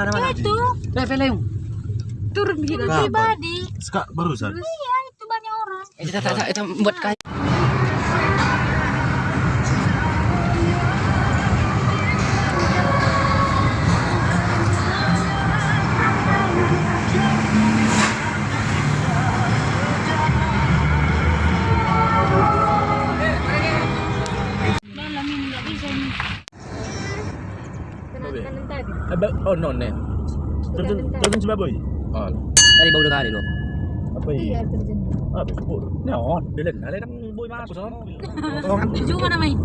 mana mana. Itu Eh, film. turun pribadi. Sekak barusan. Iya, itu banyak orang. Eh, kita kita kita buat kayu. Oh nih. Terjun terjun coba boy. Oh. Tadi baru kali loh. Apa ini? Iya terjun. Ah, betul. Nyon, bilin. Ada nang boy masuk. Cuma namanya.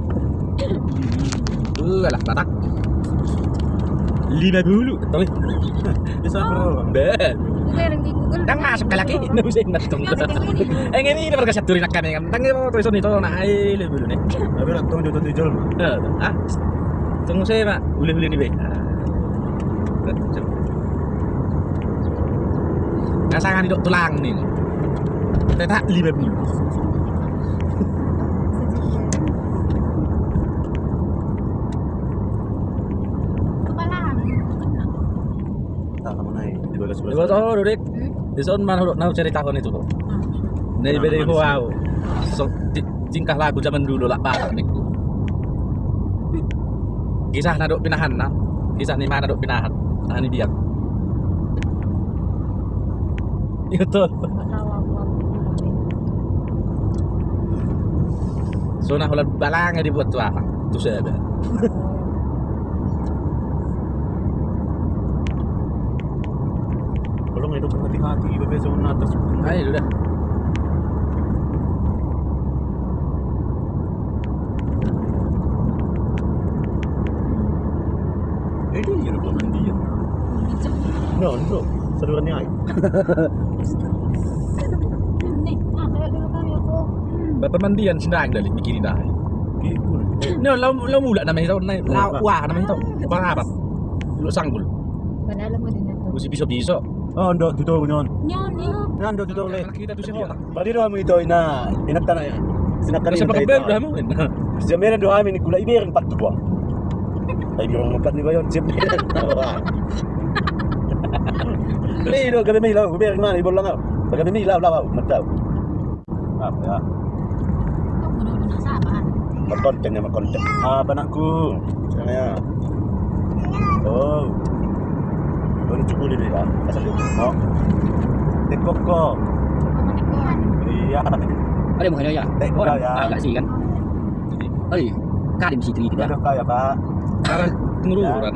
Eh, lah batak. Lima bulu, tapi Bisa bro. ben. Gue yang di Google. Tang masuk ke laki, nggak bisa ingat tuh. Eh ini ini perkasa turin akan kan. Tang mau tulis itu ai le bulu nih. Tapi nak tunggu jodoh tujuh. Eh, Ah, tunggu saya pak, boleh boleh nih be. Kasangan itu tulang nih. Tetak lima kamu naik di sana mana lu tahu cerita tahun itu kok. Nih beda wow. Tingkah lagu zaman dulu lah parah nih. Kisah naduk pinahan nah. Kisah nih mana naduk pinahan. Nah ini biar. Itu. Nggak tahu aku apa. So nah ulat balangnya dibuat tuh apa? Tuh saya. Kalau nggak itu hati-hati, bebek sama atas. Ayo udah. Eh, ini ya belum mandi ya. No, no. Kayak dulu kali aku. Bapak mandian sindang dari mikirin dah. Ini lo lo mula namanya tau, lau wah tau. Bang apa? Lu sanggul. Padahal mau dinat tuh. Mesti bisa-bisa. Oh, ndok dito nyon. Nyon. Nan ndok dito le. Kita tuh siapa? Bali ro mo ito ina inatan na. Sinakan Kasi pagkaber dah mo. Siyempre do amin gula ibirin pat tuwa. Ay biro mo kat ni ba yon? Siyempre. Ni do gabi mi law, gabi man ibol lang. Gabi mi law law, mataw. Apa ya? Kamu udah udah sabar. Makonten ya. Ah, banakku. Sana ya. Oh. Baru cukup dia ya. Asal dia. Oh. Tekok ko. Pemanikan. Iya. Ada bukan ya? Eh, bukan, ya. agak sih kan. Iya. Kadim itu Tidak ada kaya, Pak. Karena pengururan.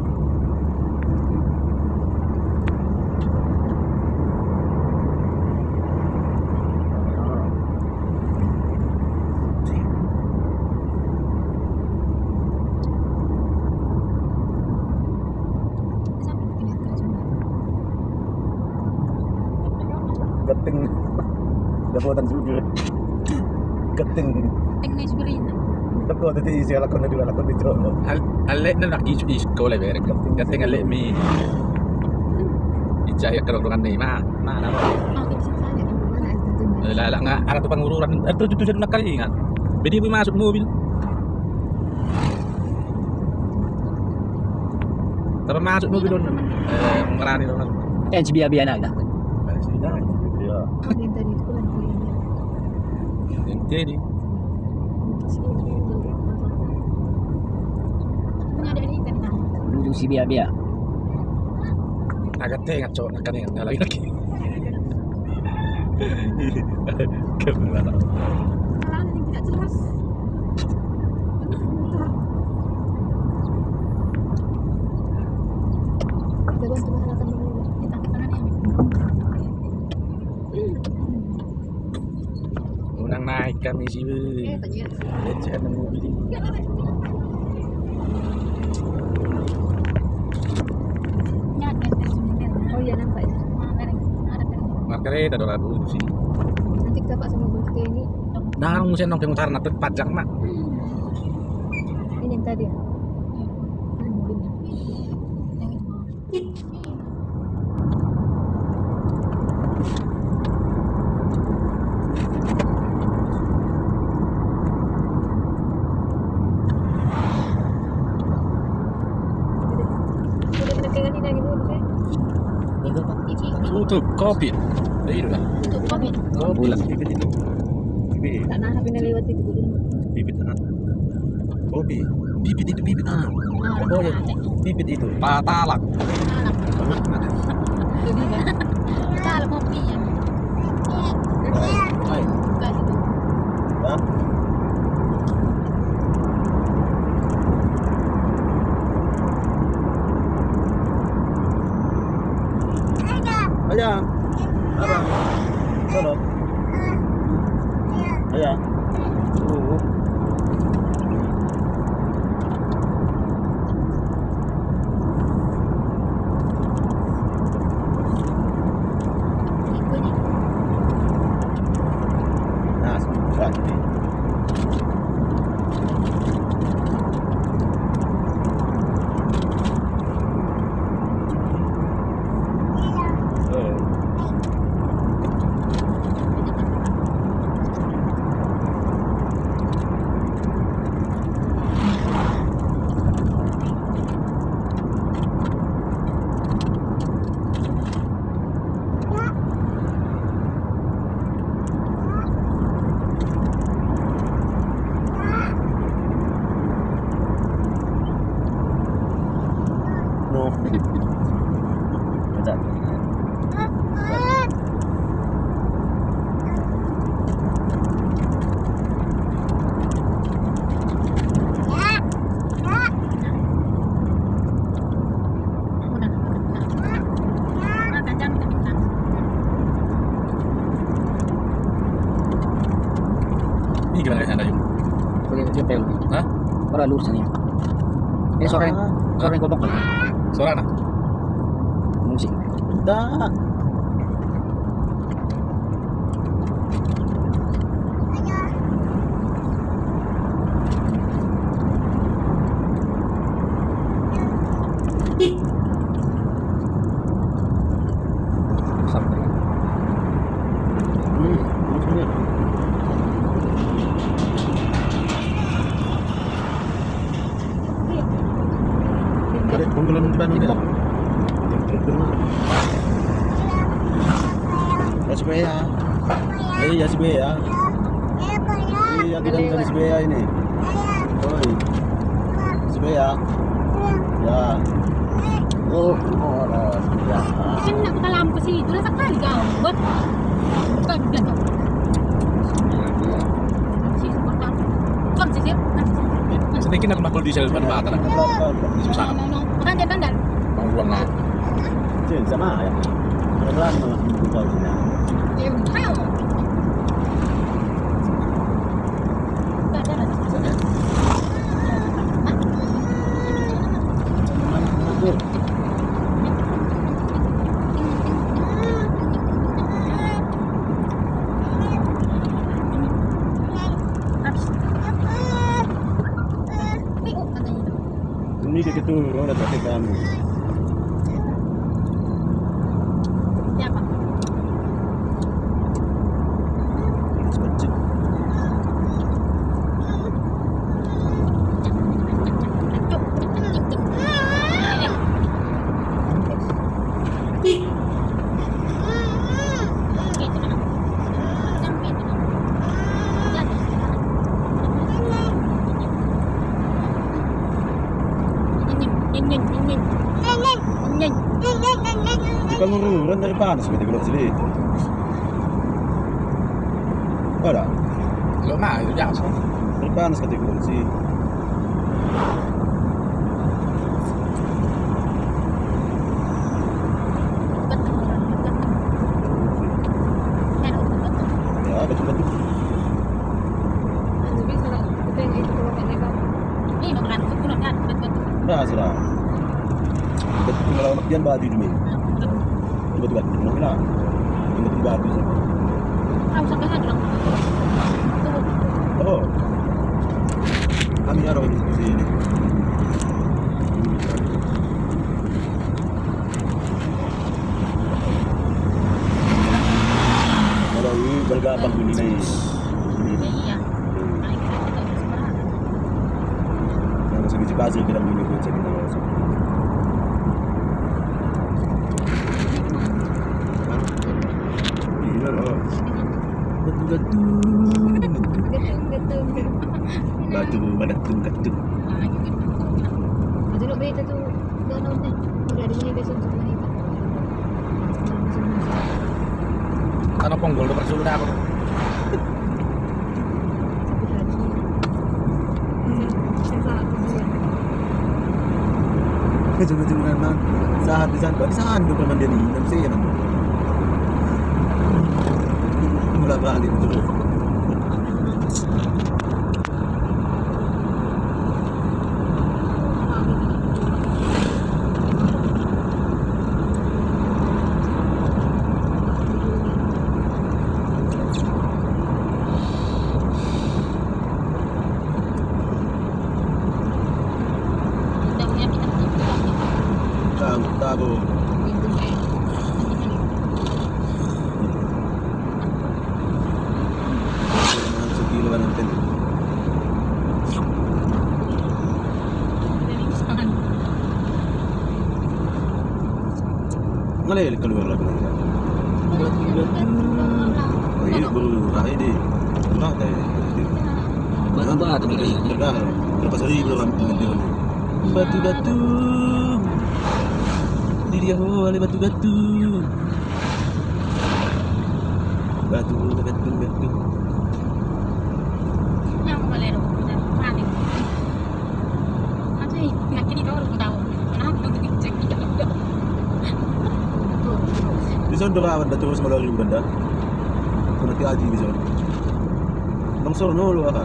Tapi waktu itu isi lakon dua lakon itu. Alek na laki su isko le berek. Kate ngale mi. Ijaya kerongrongan ni ma. Ma na mo. Makin saja. Mana itu Lala nga ara to pengururan. Itu itu sudah nakalingan. Bedi mo masuk mobil. Tapi masuk mobil doon. Eh, ngarani doon. Eh, si biya-biya na dah. Sudah. Ya. Yang tadi itu kan Jadi, punya ada di internet. Menuju si biya-biya. agak tengah cowok nak kan lagi lagi. Yang tidak jelas. Ya. Unang naik kami sih. Eh, tadi ya. Lecet nang iya nang Pak Isra Markere dadol lagu sih. Nanti kita Pak sama Gusti ini. Nah, mesti nongkrong karena pajak mak. Hmm. Ini yang tadi. Itu lah. Tutup kopi. Oh, bulan. Bibit itu. Bibit. Nah, HP-nya lewat itu dulu. Bibit anak. Oh, bibit. Bibit itu bibit Oh ya, bibit itu. Patalak. Jadi kan. Kita ada 亮。拜拜。下楼。Ini sore. Sore gobok. Suara nak? Musik. Tak. Sampai. Hmm. Macam ni. Ada penggelan depan ni. Ya sebaya. Eh ya sebaya. Iya kita dari ini. Oi. Sebaya. Ya. Oh, oh, ya. Kan nak kita lampu ke situ lah sekali kau. Buat. Bukan bilang kau. Kau. Kau. Sedikit nak makul di nak. Di susah. No, no. Makan dia tandal. Bang uang lah. Cik, sama ya. Kau sini. Ya, kau. Tak ada. Habis. Ni, oh, katanya itu. Ini ke gitu, orang dah tak kamu. Siapa? Sebecik. Cuk. Cik, cik. Eh, eh. Gitu, nak. Sampai itu, nak. Jadi. Nyin, nyin, nyin, nyin. Nyin. Bukan ngururan dari panas kita keluar sini. Ada. Lo mah itu biasa. Dari panas kita keluar sini. Betul, betul. Eh, betul. Ya, betul betul. Ini makan sepuluh kan, betul. Dah sudah. Betul kalau nak dia badi dulu. Betul betul. Nak nak. Yang batu sama. Ah, sampai lagi dong. Tuh. Oh. Kami ada di sini. Kalau ini bergabung ini nih. Ya, iya. Nah, kita tidak bisa berharap. Yang sebiji bazir kita ini gue cek kita. Iya loh. Batu-batu. Getung, getung, getung. Batu batu batu. Nah, gitu. Itu lo beta tuh danaunya. Udah ada ini besok sama ini. Ano persulda ako. Kecil-kecil kan man. Saat di sana, di sana do naman din inam siya naman. Mula bali itu. Lagi nanti. Oh iya, baru hari di. Nah, teh. Batu-batu terus, lepas hari belum. Batu-batu. Di dia oh, ada batu-batu. Batu, batu, batu. Di sana doon ka terus melalui benda. Kung nanti aji di sana. Nang solo no lo ka.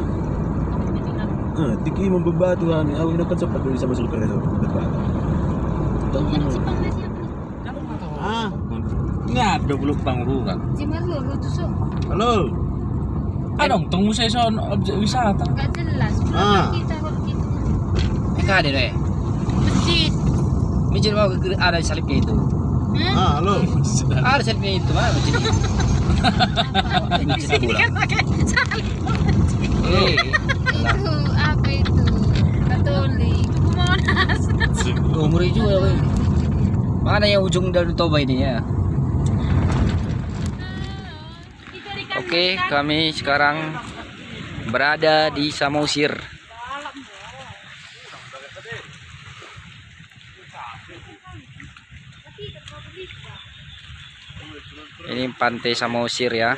Ah, tiki mo berbatu kan. Aku nak kan sama sulker itu berbatu. Ah, Nga do bulog pangurungan. halo. Anong tong musay sa objek wisata? Gak jelas. Ah. Kita kalau gitu. Deh. Masjid. Masjid mau ada salibnya itu. Ah, halo. Ada salibnya itu? Masjid Abu lah. pakai salib. Itu apa itu? Katolik. Monas. umur juga. weh. Mana yang ujung dari Toba ini ya? Oke, kami sekarang berada di Samosir. Ini pantai Samosir ya.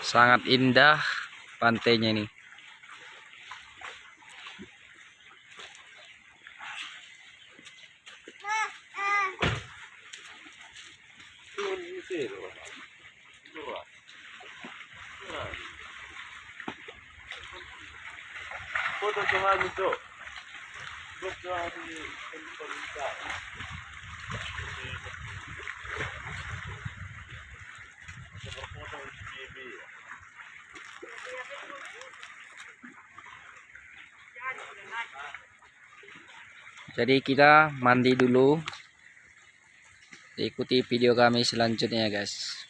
Sangat indah pantainya ini. Foto Jadi kita mandi dulu. Ikuti video kami selanjutnya ya guys.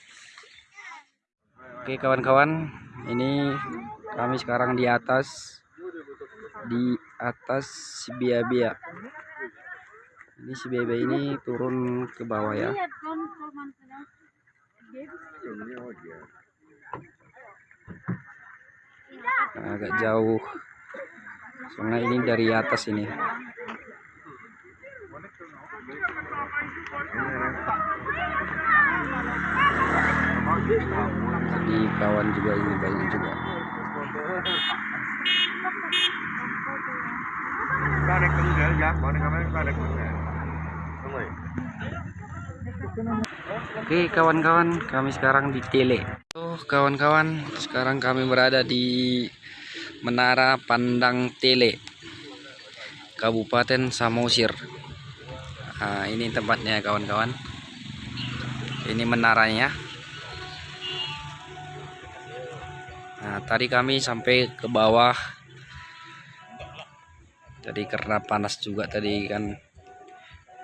Oke kawan-kawan, ini kami sekarang di atas di atas si Bia-Bia. Ini si Bia-Bia ini turun ke bawah ya. Agak jauh. Soalnya ini dari atas ini. Jadi kawan juga ini banyak juga. Oke kawan-kawan, kami sekarang di Tele. Oh kawan-kawan, sekarang kami berada di Menara Pandang Tele, Kabupaten Samosir. Nah, ini tempatnya kawan-kawan. Ini menaranya. Nah, tadi kami sampai ke bawah. Jadi karena panas juga tadi kan.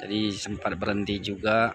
Jadi sempat berhenti juga.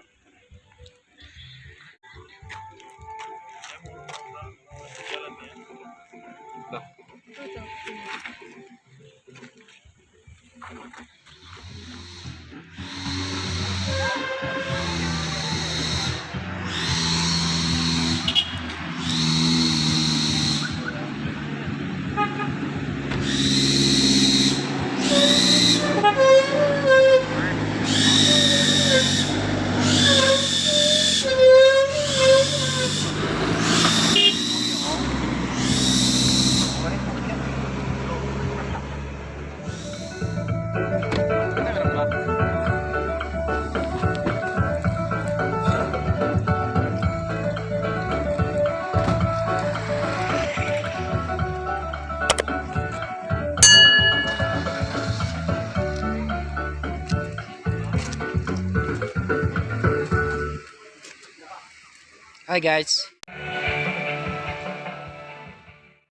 Hi guys.